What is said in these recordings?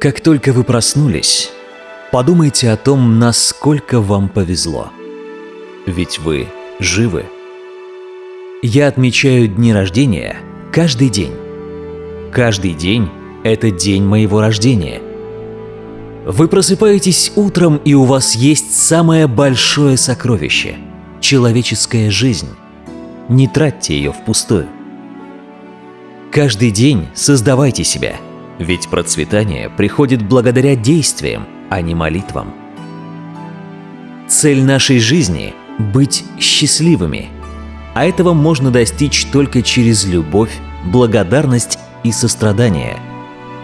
Как только вы проснулись, подумайте о том, насколько вам повезло. Ведь вы живы. Я отмечаю дни рождения каждый день. Каждый день – это день моего рождения. Вы просыпаетесь утром, и у вас есть самое большое сокровище – человеческая жизнь. Не тратьте ее впустую. Каждый день создавайте себя – ведь процветание приходит благодаря действиям, а не молитвам. Цель нашей жизни – быть счастливыми. А этого можно достичь только через любовь, благодарность и сострадание.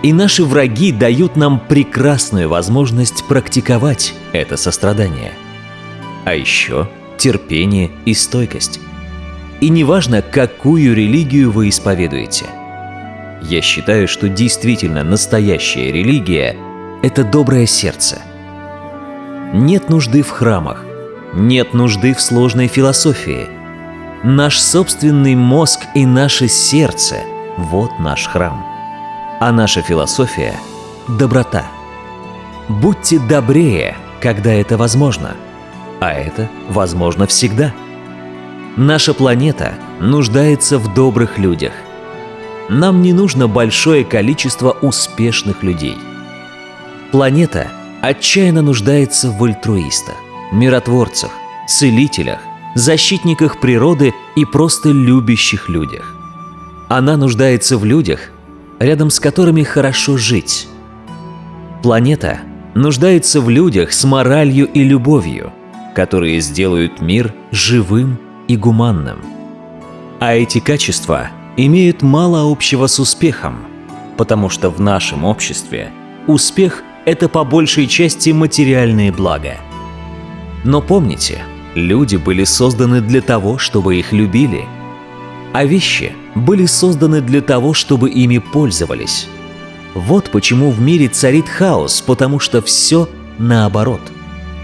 И наши враги дают нам прекрасную возможность практиковать это сострадание. А еще терпение и стойкость. И неважно, какую религию вы исповедуете – я считаю, что действительно настоящая религия – это доброе сердце. Нет нужды в храмах, нет нужды в сложной философии. Наш собственный мозг и наше сердце – вот наш храм. А наша философия – доброта. Будьте добрее, когда это возможно. А это возможно всегда. Наша планета нуждается в добрых людях – нам не нужно большое количество успешных людей. Планета отчаянно нуждается в альтруистах, миротворцах, целителях, защитниках природы и просто любящих людях. Она нуждается в людях, рядом с которыми хорошо жить. Планета нуждается в людях с моралью и любовью, которые сделают мир живым и гуманным. А эти качества – имеют мало общего с успехом, потому что в нашем обществе успех – это по большей части материальные блага. Но помните, люди были созданы для того, чтобы их любили, а вещи были созданы для того, чтобы ими пользовались. Вот почему в мире царит хаос, потому что все наоборот.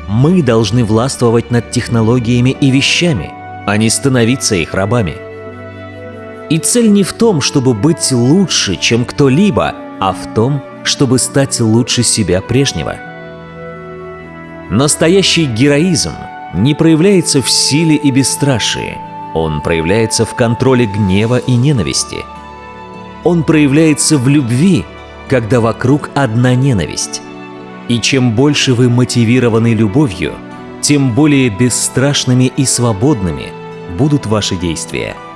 Мы должны властвовать над технологиями и вещами, а не становиться их рабами – и цель не в том, чтобы быть лучше, чем кто-либо, а в том, чтобы стать лучше себя прежнего. Настоящий героизм не проявляется в силе и бесстрашии. Он проявляется в контроле гнева и ненависти. Он проявляется в любви, когда вокруг одна ненависть. И чем больше вы мотивированы любовью, тем более бесстрашными и свободными будут ваши действия –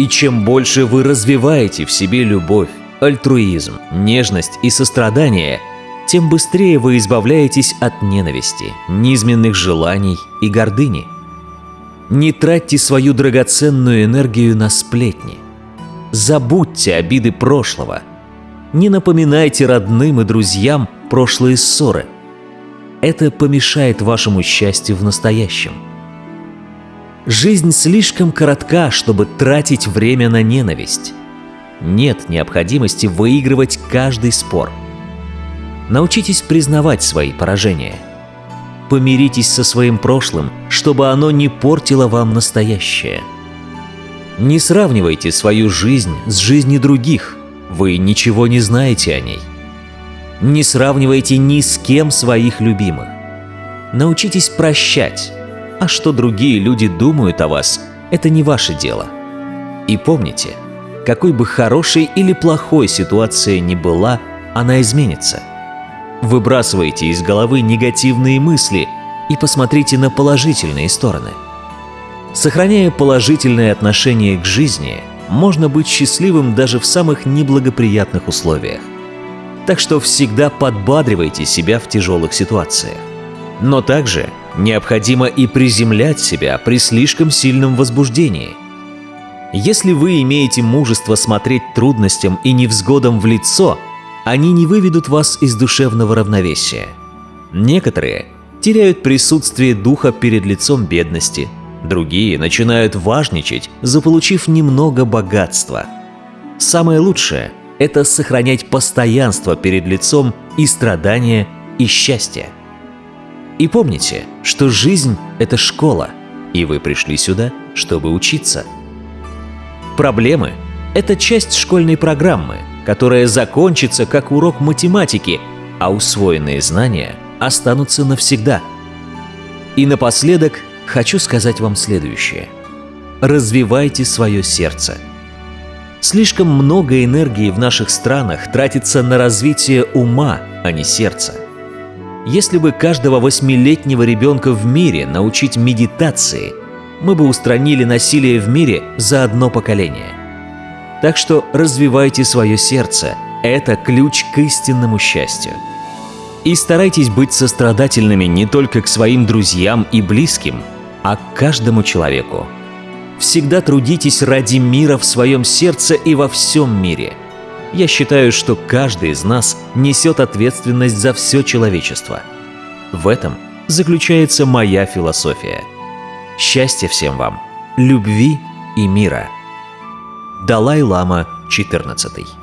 и чем больше вы развиваете в себе любовь, альтруизм, нежность и сострадание, тем быстрее вы избавляетесь от ненависти, низменных желаний и гордыни. Не тратьте свою драгоценную энергию на сплетни. Забудьте обиды прошлого. Не напоминайте родным и друзьям прошлые ссоры. Это помешает вашему счастью в настоящем. Жизнь слишком коротка, чтобы тратить время на ненависть. Нет необходимости выигрывать каждый спор. Научитесь признавать свои поражения. Помиритесь со своим прошлым, чтобы оно не портило вам настоящее. Не сравнивайте свою жизнь с жизнью других, вы ничего не знаете о ней. Не сравнивайте ни с кем своих любимых. Научитесь прощать, а что другие люди думают о вас, это не ваше дело. И помните, какой бы хорошей или плохой ситуация ни была, она изменится. Выбрасывайте из головы негативные мысли и посмотрите на положительные стороны. Сохраняя положительное отношение к жизни, можно быть счастливым даже в самых неблагоприятных условиях. Так что всегда подбадривайте себя в тяжелых ситуациях. Но также необходимо и приземлять себя при слишком сильном возбуждении. Если вы имеете мужество смотреть трудностям и невзгодам в лицо, они не выведут вас из душевного равновесия. Некоторые теряют присутствие духа перед лицом бедности, другие начинают важничать, заполучив немного богатства. Самое лучшее – это сохранять постоянство перед лицом и страдания, и счастье. И помните, что жизнь — это школа, и вы пришли сюда, чтобы учиться. Проблемы — это часть школьной программы, которая закончится как урок математики, а усвоенные знания останутся навсегда. И напоследок хочу сказать вам следующее. Развивайте свое сердце. Слишком много энергии в наших странах тратится на развитие ума, а не сердца. Если бы каждого восьмилетнего ребенка в мире научить медитации, мы бы устранили насилие в мире за одно поколение. Так что развивайте свое сердце – это ключ к истинному счастью. И старайтесь быть сострадательными не только к своим друзьям и близким, а к каждому человеку. Всегда трудитесь ради мира в своем сердце и во всем мире. Я считаю, что каждый из нас несет ответственность за все человечество. В этом заключается моя философия. Счастья всем вам, любви и мира. Далай-лама 14